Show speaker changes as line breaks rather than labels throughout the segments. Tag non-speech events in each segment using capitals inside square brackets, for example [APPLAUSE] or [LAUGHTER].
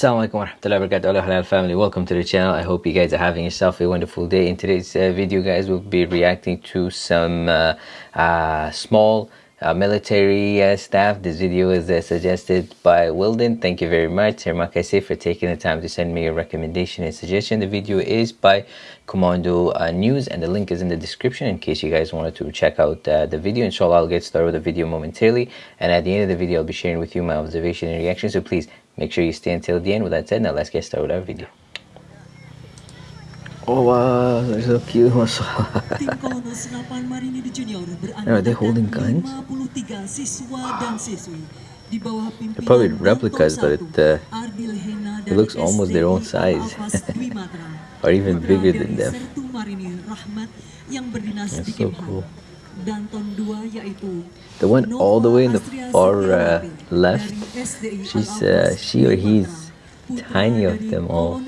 Assalamualaikum warahmatullahi wabarakatuh. Hello Halal family. Welcome to the channel. I hope you guys are having yourself a wonderful day. In today's uh, video guys we'll be reacting to some uh, uh, small uh, military uh, staff. This video is uh, suggested by Wilden thank you very much. Terima kasih for taking the time to send me a recommendation and suggestion. The video is by Commando News and the link is in the description in case you guys wanted to check out the video. Inshallah I'll get started with the video momentarily. And at the end of the video I'll be sharing with you my observation and reaction. So please Make sure you stay until the end. With that said, now let's get started with our video. Oh wow, they're so cute. [LAUGHS] Are they holding guns? They're probably replicas, but it, uh, it looks almost their own size. [LAUGHS] or even bigger than them. That's so cool. The one all the way in the far uh, left, she's uh, she or he's tiny of them all.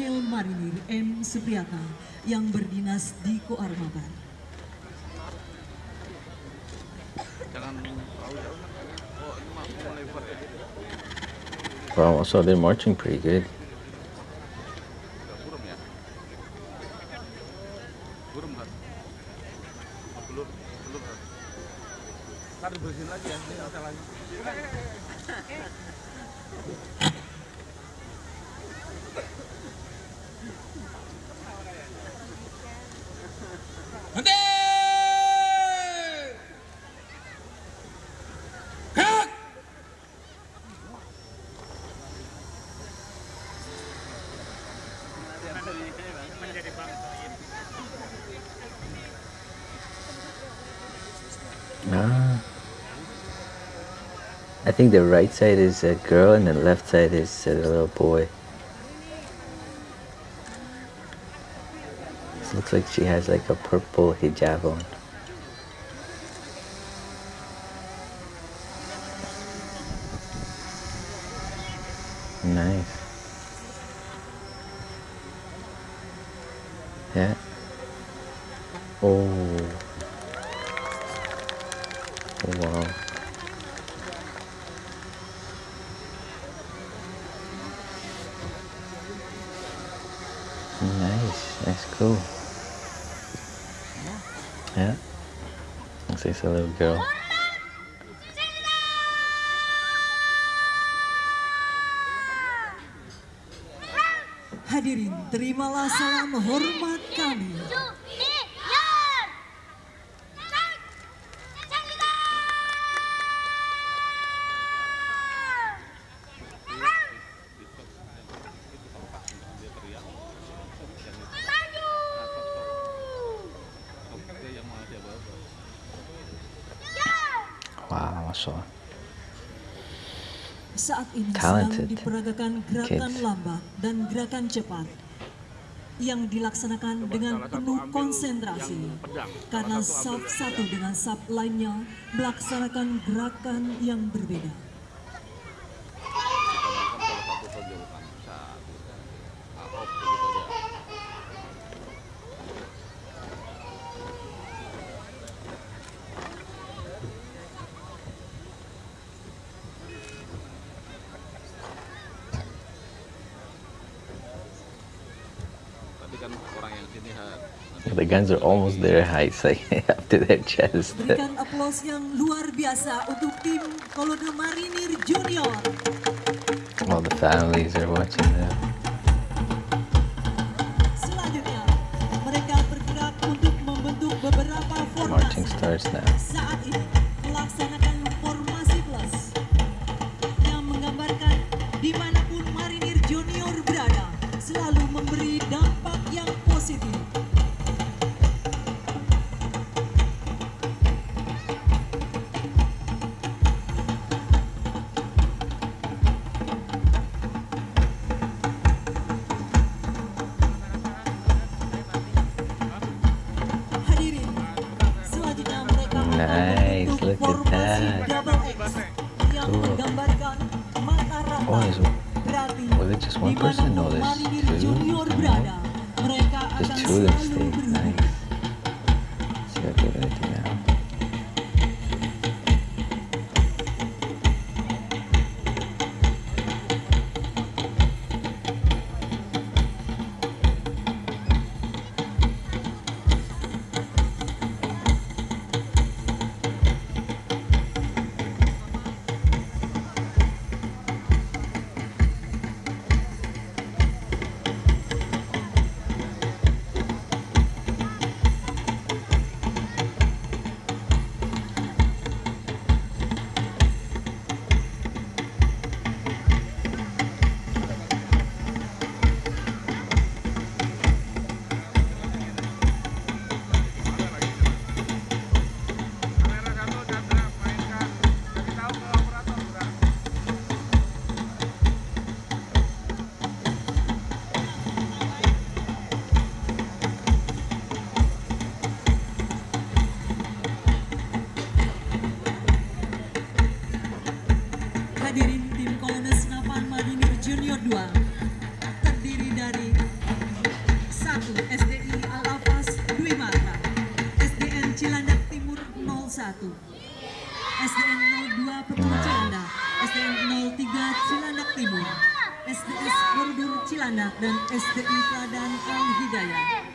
Wow, so they're marching pretty good. 안돼! 아. I think the right side is a girl and the left side is a little boy. This looks like she has like a purple hijab on. Nice. Yeah. Oh. oh Yeah. Looks like a little girl.
Hadirin, terimalah salam hormat kami. Saat ini Talented sedang diperagakan gerakan kids. lambat dan gerakan cepat yang dilaksanakan dengan penuh konsentrasi karena sub satu dengan sub lainnya melaksanakan gerakan yang berbeda.
The guns are almost their height, [LAUGHS] like up to their chest.
Berikan aplaus yang luar biasa untuk tim Kolonel Marinir Junior.
All the families are watching them.
Selanjutnya, mereka bergerak untuk membentuk beberapa formasi.
Marching starts now.
Saat ini melaksanakan formasi
look at that. Cool. Oh, is, was it just one person? No, there's two. There's two of them. Nice.
SDN 02 Petung Cilandak, SDN 03 Cilandak Timur, SDS Koridor Cilandak, dan SDI Teladan Al Hidayah.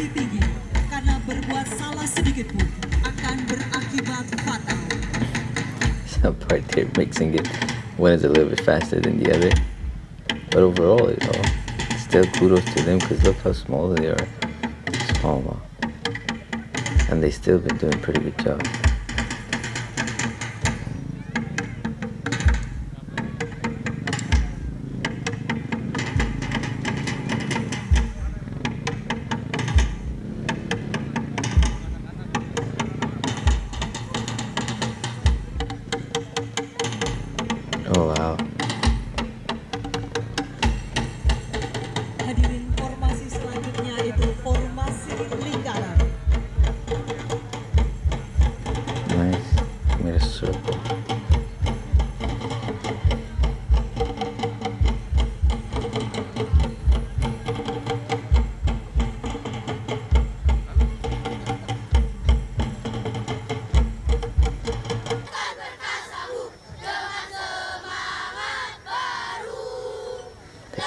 Konsentrasi tinggi karena berbuat salah sedikit pun akan berakibat fatal.
Part they're mixing it. One is a little bit faster than the other. But overall, you know, still kudos to them because look how small they are. Small. And they still been doing pretty good job.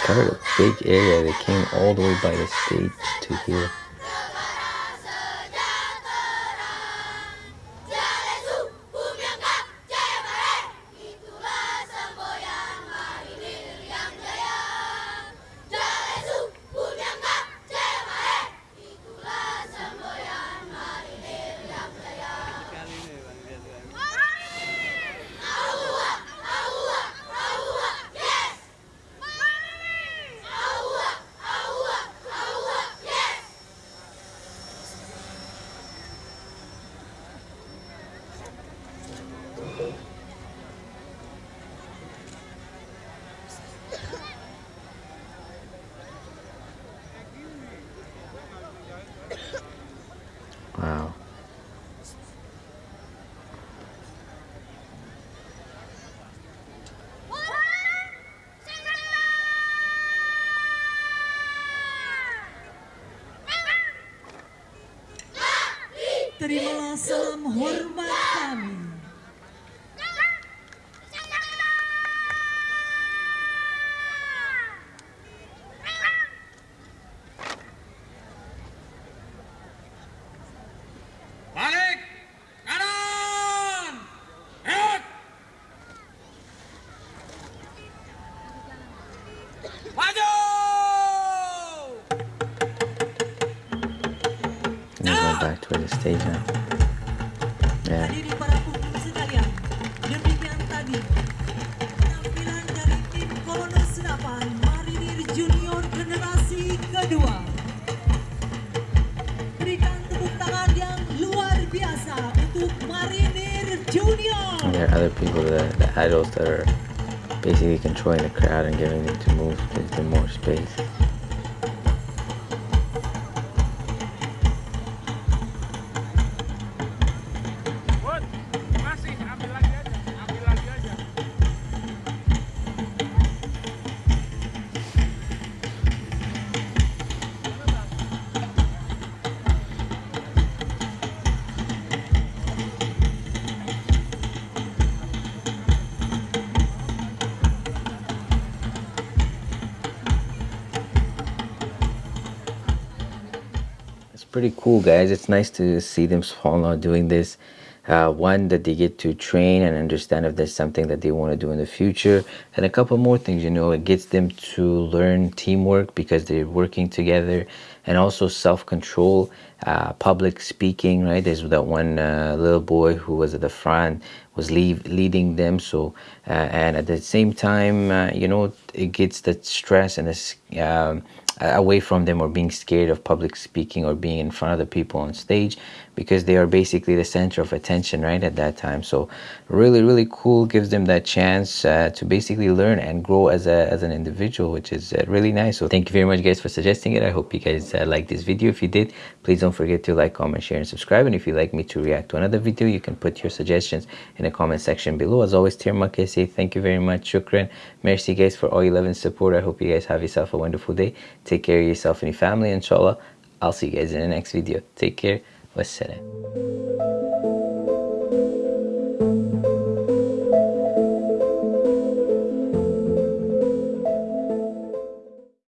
Covered a big area. They came all the way by the stage to here.
Terimalah salam hormat kami. Luar biasa untuk Marinir Junior.
And there are other people, the, the adults that are basically controlling the crowd and giving them to move, gives them more space. Pretty cool, guys. It's nice to see them out doing this. Uh, one, that they get to train and understand if there's something that they want to do in the future. And a couple more things, you know, it gets them to learn teamwork because they're working together and also self control, uh, public speaking, right? There's that one uh, little boy who was at the front, was leave, leading them. So, uh, and at the same time, uh, you know, it gets the stress and this um, away from them or being scared of public speaking or being in front of the people on stage because they are basically the center of attention right at that time. So really really cool gives them that chance uh, to basically learn and grow as a as an individual which is uh, really nice. So thank you very much guys for suggesting it. I hope you guys uh, like this video. If you did please don't forget to like comment share and subscribe. And if you'd like me to react to another video you can put your suggestions in the comment section below. As always I say thank you very much. Shukran. Merci guys for all your love and support. I hope you guys have yourself a wonderful day Take care of yourself and your family, inshallah. I'll see you guys in the next video. Take care. Wassalam.